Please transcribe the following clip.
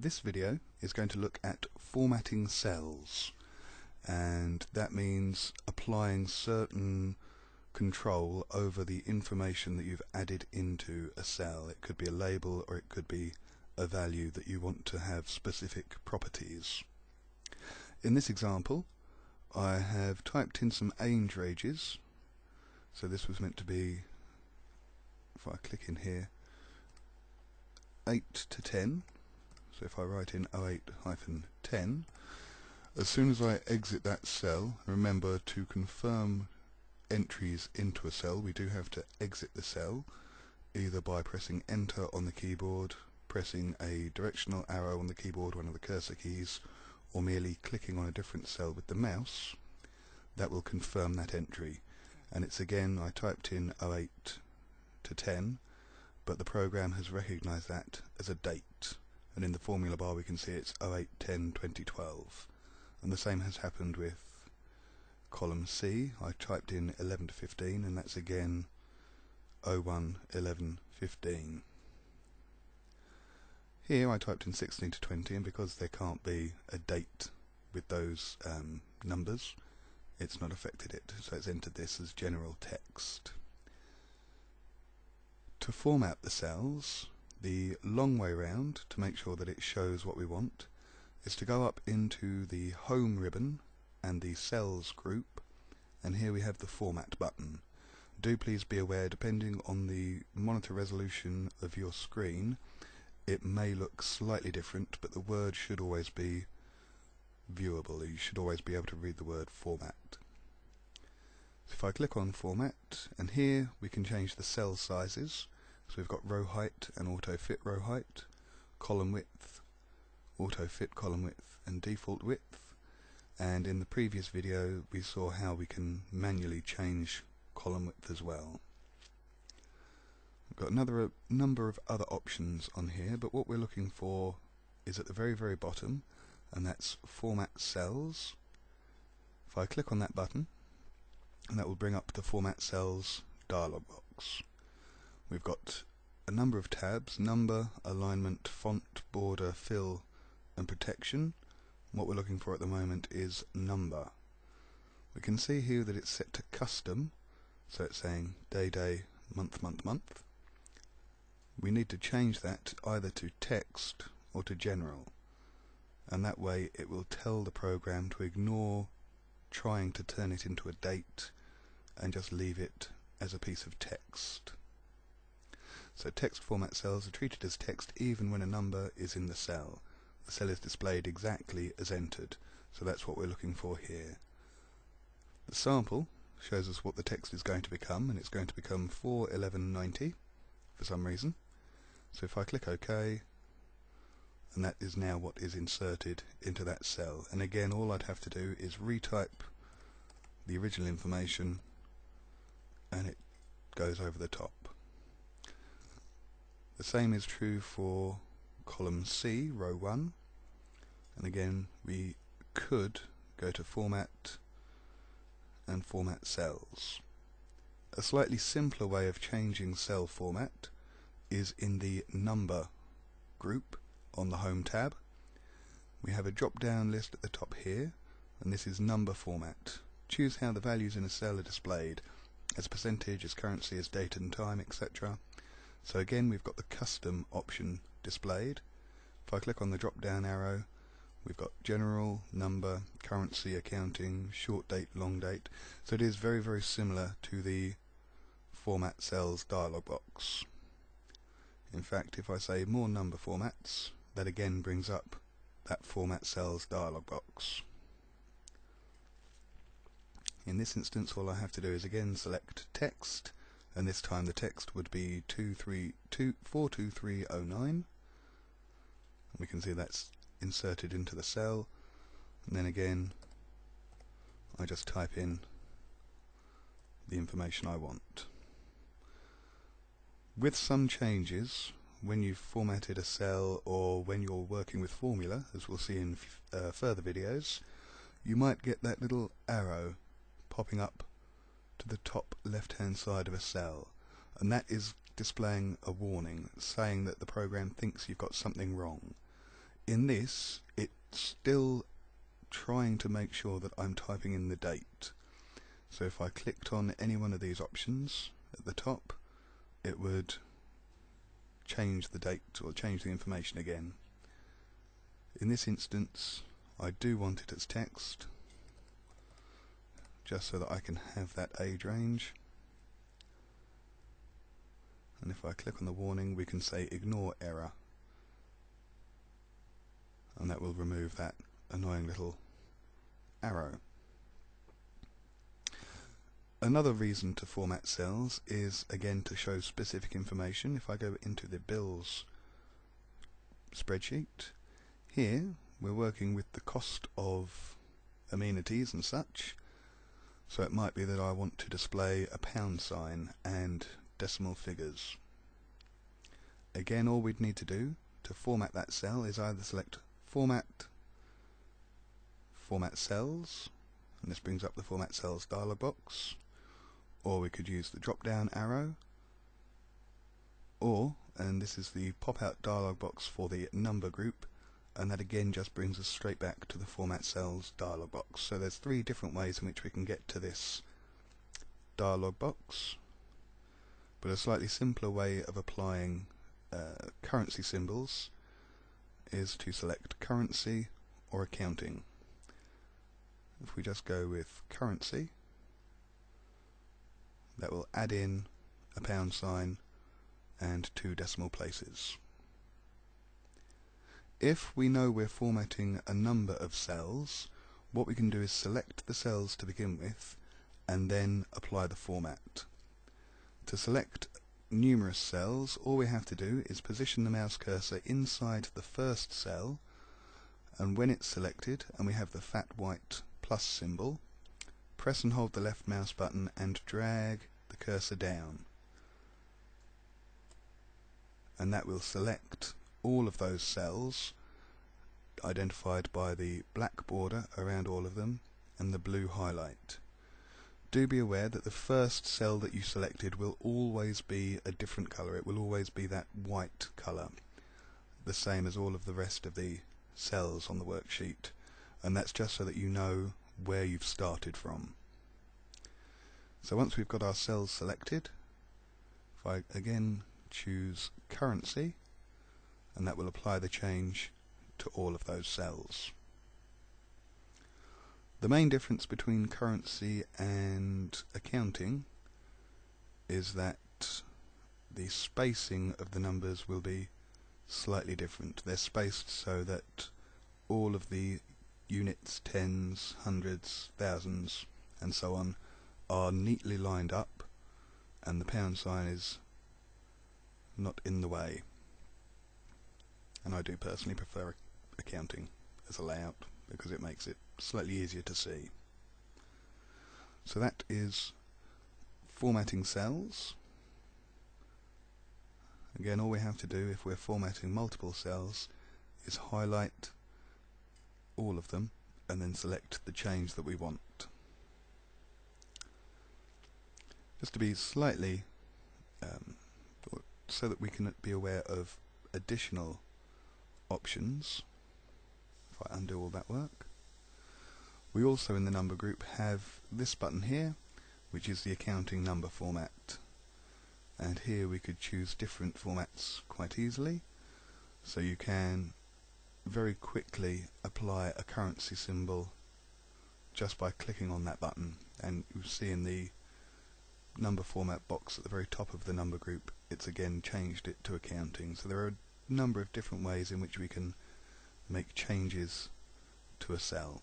this video is going to look at formatting cells and that means applying certain control over the information that you've added into a cell. It could be a label or it could be a value that you want to have specific properties. In this example I have typed in some age ranges so this was meant to be if I click in here 8 to 10 so if I write in 08-10 as soon as I exit that cell remember to confirm entries into a cell. We do have to exit the cell either by pressing enter on the keyboard pressing a directional arrow on the keyboard one of the cursor keys or merely clicking on a different cell with the mouse. That will confirm that entry. And it's again I typed in 08 to 10 but the program has recognized that as a date and in the formula bar we can see it's 08 10 2012 and the same has happened with column C. I typed in 11 to 15 and that's again 01 11 15 here I typed in 16 to 20 and because there can't be a date with those um, numbers it's not affected it. So it's entered this as general text. To format the cells the long way round to make sure that it shows what we want is to go up into the home ribbon and the cells group and here we have the format button. Do please be aware depending on the monitor resolution of your screen it may look slightly different but the word should always be viewable. You should always be able to read the word format. If I click on format and here we can change the cell sizes so we've got row height and auto fit row height, column width, auto fit column width and default width and in the previous video we saw how we can manually change column width as well. We've got another uh, number of other options on here but what we're looking for is at the very very bottom and that's format cells. If I click on that button and that will bring up the format cells dialog box. We've got a number of tabs, number, alignment, font, border, fill and protection. What we're looking for at the moment is number. We can see here that it's set to custom, so it's saying day, day, month, month, month. We need to change that either to text or to general and that way it will tell the program to ignore trying to turn it into a date and just leave it as a piece of text. So text format cells are treated as text even when a number is in the cell. The cell is displayed exactly as entered, so that's what we're looking for here. The sample shows us what the text is going to become, and it's going to become 41190 for some reason. So if I click OK, and that is now what is inserted into that cell. And again, all I'd have to do is retype the original information, and it goes over the top. The same is true for column C, row 1. And again, we could go to Format and Format Cells. A slightly simpler way of changing cell format is in the Number group on the Home tab. We have a drop-down list at the top here, and this is Number Format. Choose how the values in a cell are displayed, as percentage, as currency, as date and time, etc. So again we've got the custom option displayed. If I click on the drop down arrow we've got general, number, currency, accounting, short date, long date. So it is very very similar to the format cells dialog box. In fact if I say more number formats that again brings up that format cells dialog box. In this instance all I have to do is again select text and this time the text would be 42309 we can see that's inserted into the cell and then again I just type in the information I want. With some changes when you've formatted a cell or when you're working with formula as we'll see in uh, further videos you might get that little arrow popping up to the top left hand side of a cell and that is displaying a warning saying that the program thinks you've got something wrong. in this it's still trying to make sure that I'm typing in the date. So if I clicked on any one of these options at the top it would change the date or change the information again. In this instance I do want it as text just so that I can have that age range and if I click on the warning we can say ignore error and that will remove that annoying little arrow. Another reason to format cells is again to show specific information. If I go into the bills spreadsheet, here we're working with the cost of amenities and such so it might be that I want to display a pound sign and decimal figures. Again, all we'd need to do to format that cell is either select Format, Format Cells, and this brings up the Format Cells dialog box, or we could use the drop-down arrow, or, and this is the pop-out dialog box for the number group, and that again just brings us straight back to the format cells dialog box. So there's three different ways in which we can get to this dialog box, but a slightly simpler way of applying uh, currency symbols is to select currency or accounting. If we just go with currency, that will add in a pound sign and two decimal places. If we know we're formatting a number of cells, what we can do is select the cells to begin with and then apply the format. To select numerous cells, all we have to do is position the mouse cursor inside the first cell and when it's selected and we have the fat white plus symbol, press and hold the left mouse button and drag the cursor down. And that will select all of those cells identified by the black border around all of them and the blue highlight. Do be aware that the first cell that you selected will always be a different colour. It will always be that white colour, the same as all of the rest of the cells on the worksheet. And that's just so that you know where you've started from. So once we've got our cells selected, if I again choose currency, and that will apply the change to all of those cells. The main difference between currency and accounting is that the spacing of the numbers will be slightly different. They're spaced so that all of the units, tens, hundreds, thousands, and so on are neatly lined up and the pound sign is not in the way. And I do personally prefer accounting as a layout because it makes it slightly easier to see. So that is formatting cells. Again, all we have to do if we're formatting multiple cells is highlight all of them and then select the change that we want. Just to be slightly um, so that we can be aware of additional options if I undo all that work. We also in the number group have this button here which is the accounting number format. And here we could choose different formats quite easily. So you can very quickly apply a currency symbol just by clicking on that button. And you see in the number format box at the very top of the number group it's again changed it to accounting. So there are number of different ways in which we can make changes to a cell.